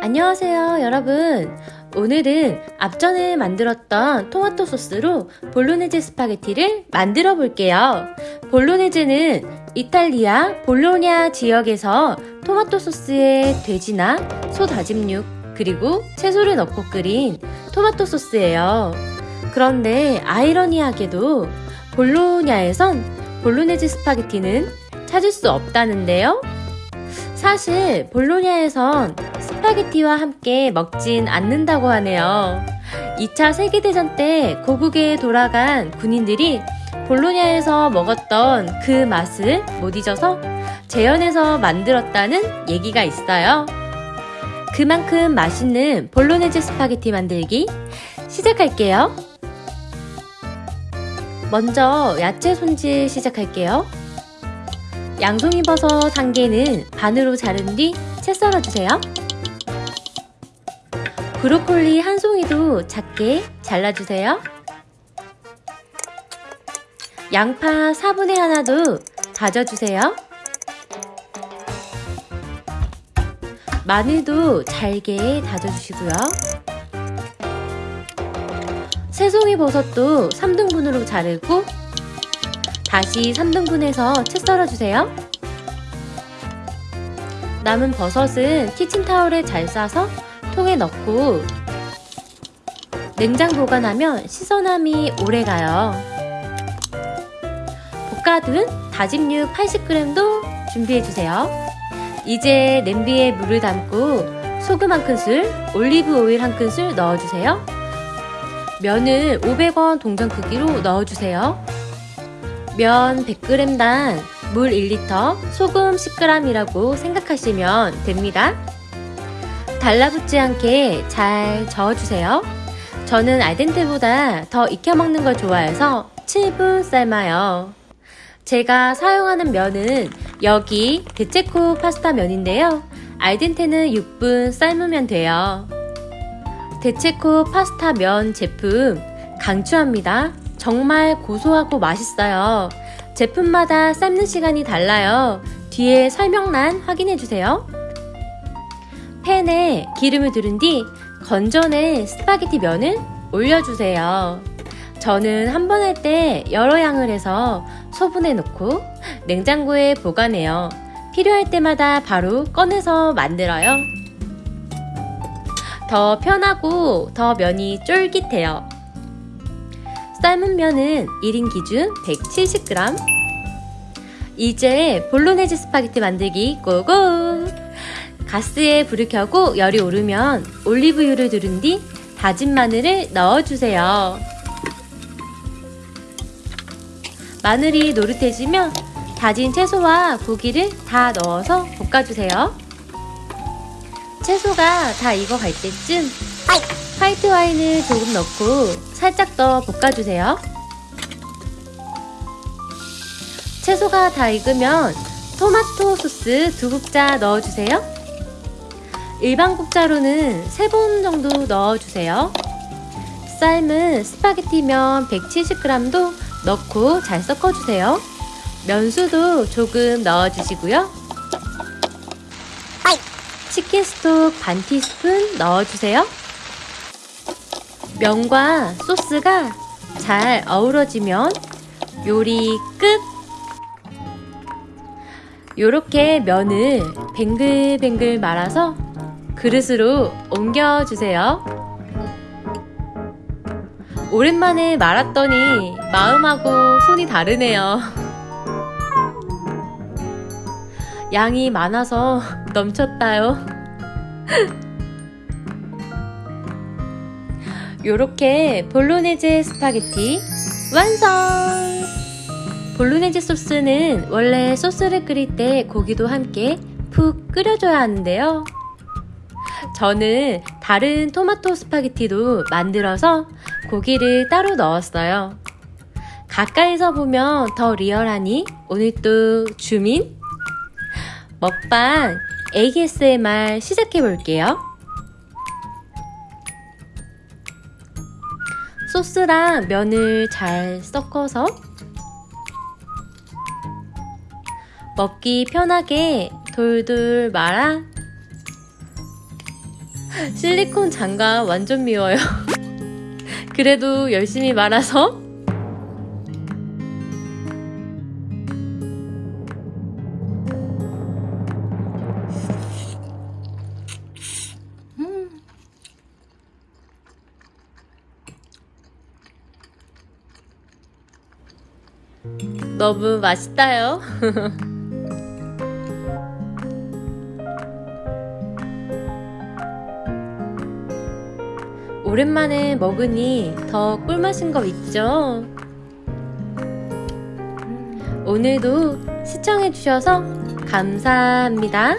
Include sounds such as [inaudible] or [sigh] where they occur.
안녕하세요 여러분. 오늘은 앞전에 만들었던 토마토 소스로 볼로네제 스파게티를 만들어 볼게요. 볼로네제는 이탈리아 볼로냐 지역에서 토마토 소스에 돼지나 소 다짐육 그리고 채소를 넣고 끓인 토마토 소스예요 그런데 아이러니하게도 볼로냐에선 볼로네제 스파게티는 찾을 수 없다는데요 사실 볼로냐에선 스파게티와 함께 먹진 않는다고 하네요. 2차 세계대전 때 고국에 돌아간 군인들이 볼로냐에서 먹었던 그 맛을 못 잊어서 재현해서 만들었다는 얘기가 있어요. 그만큼 맛있는 볼로네즈 스파게티 만들기 시작할게요. 먼저 야채 손질 시작할게요. 양송이 버섯 한 개는 반으로 자른 뒤 채 썰어주세요. 브로콜리 한 송이도 작게 잘라주세요. 양파 4분의 하나도 다져주세요. 마늘도 잘게 다져주시고요. 새송이 버섯도 3등분으로 자르고 다시 3등분해서 채 썰어주세요. 남은 버섯은 키친타올에 잘 싸서 통에 넣고 냉장 보관하면 시선함이 오래가요. 볶아둔 다짐육 80g도 준비해주세요. 이제 냄비에 물을 담고 소금 한 큰술, 올리브 오일 한 큰술 넣어주세요. 면을 500원 동전 크기로 넣어주세요. 면 100g당 물 1리터, 소금 10g이라고 생각하시면 됩니다. 달라붙지 않게 잘 저어주세요. 저는 알덴테보다 더 익혀 먹는 걸 좋아해서 7분 삶아요. 제가 사용하는 면은 여기 데체코 파스타 면인데요. 알덴테는 6분 삶으면 돼요. 데체코 파스타 면 제품 강추합니다. 정말 고소하고 맛있어요. 제품마다 삶는 시간이 달라요. 뒤에 설명란 확인해주세요. 팬에 기름을 두른 뒤 건져낸 스파게티 면을 올려주세요. 저는 한 번 할 때 여러 양을 해서 소분해 놓고 냉장고에 보관해요. 필요할 때마다 바로 꺼내서 만들어요. 더 편하고 더 면이 쫄깃해요. 삶은 면은 1인 기준 170g 이제 볼로네즈 스파게티 만들기 go go! 가스에 불을 켜고 열이 오르면 올리브유를 두른 뒤 다진 마늘을 넣어주세요. 마늘이 노릇해지면 다진 채소와 고기를 다 넣어서 볶아주세요. 채소가 다 익어갈 때쯤 화이트 와인을 조금 넣고 살짝 더 볶아주세요. 채소가 다 익으면 토마토 소스 두 국자 넣어주세요. 일반 국자로는 3번 정도 넣어주세요. 삶은 스파게티면 170g도 넣고 잘 섞어주세요. 면수도 조금 넣어주시고요. 치킨 스톡 반 티스푼 넣어주세요. 면과 소스가 잘 어우러지면 요리 끝! 요렇게 면을 뱅글뱅글 말아서 그릇으로 옮겨주세요. 오랜만에 말았더니 마음하고 손이 다르네요. 양이 많아서 넘쳤다요. 요렇게 볼로네제 스파게티 완성! 볼로네제 소스는 원래 소스를 끓일 때 고기도 함께 푹 끓여줘야 하는데요. 저는 다른 토마토 스파게티도 만들어서 고기를 따로 넣었어요. 가까이서 보면 더 리얼하니 오늘도 주민 먹방 ASMR 시작해 볼게요. 소스랑 면을 잘 섞어서 먹기 편하게 돌돌 말아 [laughs] 실리콘 장갑 완전 미워요 [laughs] 그래도 열심히 말아서 너무 맛있다요. [laughs] 오랜만에 먹으니 더 꿀맛인 거 있죠? 오늘도 시청해주셔서 감사합니다.